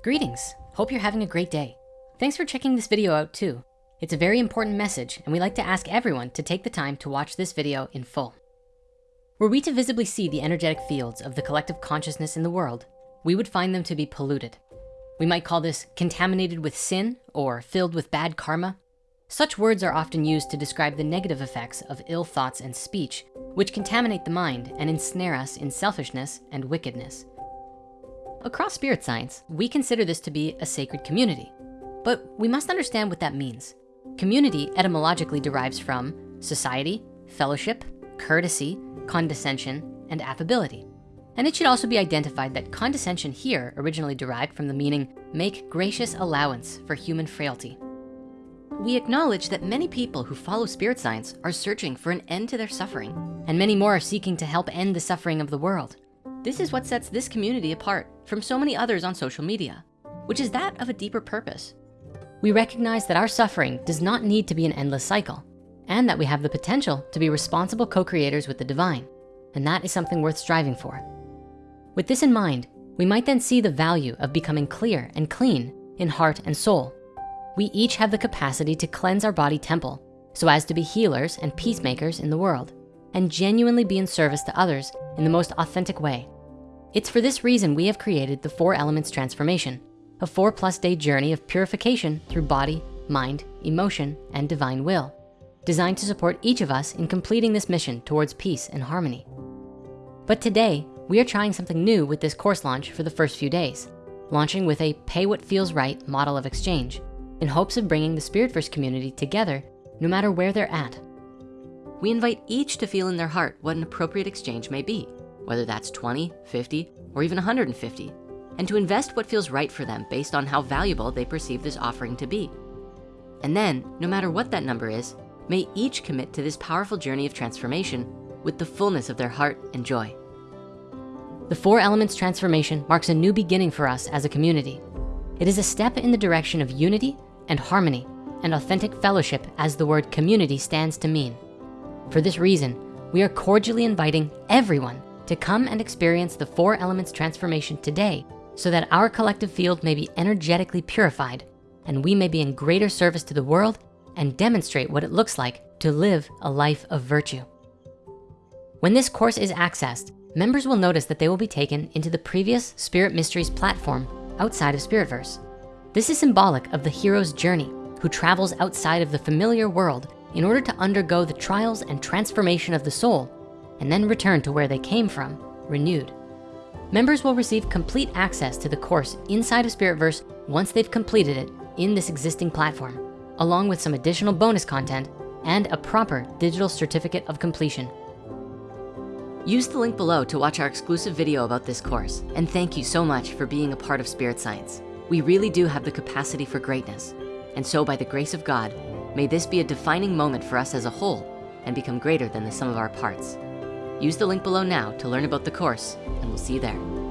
Greetings, hope you're having a great day. Thanks for checking this video out too. It's a very important message and we like to ask everyone to take the time to watch this video in full. Were we to visibly see the energetic fields of the collective consciousness in the world, we would find them to be polluted. We might call this contaminated with sin or filled with bad karma. Such words are often used to describe the negative effects of ill thoughts and speech, which contaminate the mind and ensnare us in selfishness and wickedness. Across spirit science, we consider this to be a sacred community, but we must understand what that means. Community etymologically derives from society, fellowship, courtesy, condescension, and affability. And it should also be identified that condescension here originally derived from the meaning, make gracious allowance for human frailty. We acknowledge that many people who follow spirit science are searching for an end to their suffering, and many more are seeking to help end the suffering of the world. This is what sets this community apart from so many others on social media, which is that of a deeper purpose. We recognize that our suffering does not need to be an endless cycle and that we have the potential to be responsible co-creators with the divine. And that is something worth striving for. With this in mind, we might then see the value of becoming clear and clean in heart and soul. We each have the capacity to cleanse our body temple so as to be healers and peacemakers in the world and genuinely be in service to others in the most authentic way. It's for this reason we have created the Four Elements Transformation, a four plus day journey of purification through body, mind, emotion, and divine will, designed to support each of us in completing this mission towards peace and harmony. But today, we are trying something new with this course launch for the first few days, launching with a pay what feels right model of exchange in hopes of bringing the Spiritverse community together no matter where they're at. We invite each to feel in their heart what an appropriate exchange may be, whether that's 20, 50, or even 150, and to invest what feels right for them based on how valuable they perceive this offering to be. And then, no matter what that number is, may each commit to this powerful journey of transformation with the fullness of their heart and joy. The Four Elements Transformation marks a new beginning for us as a community. It is a step in the direction of unity and harmony and authentic fellowship as the word community stands to mean. For this reason, we are cordially inviting everyone to come and experience the Four Elements Transformation today so that our collective field may be energetically purified and we may be in greater service to the world and demonstrate what it looks like to live a life of virtue. When this course is accessed, members will notice that they will be taken into the previous Spirit Mysteries platform outside of Spiritverse. This is symbolic of the hero's journey who travels outside of the familiar world in order to undergo the trials and transformation of the soul and then return to where they came from, renewed. Members will receive complete access to the course inside of Spiritverse once they've completed it in this existing platform, along with some additional bonus content and a proper digital certificate of completion. Use the link below to watch our exclusive video about this course. And thank you so much for being a part of Spirit Science. We really do have the capacity for greatness. And so by the grace of God, may this be a defining moment for us as a whole and become greater than the sum of our parts. Use the link below now to learn about the course and we'll see you there.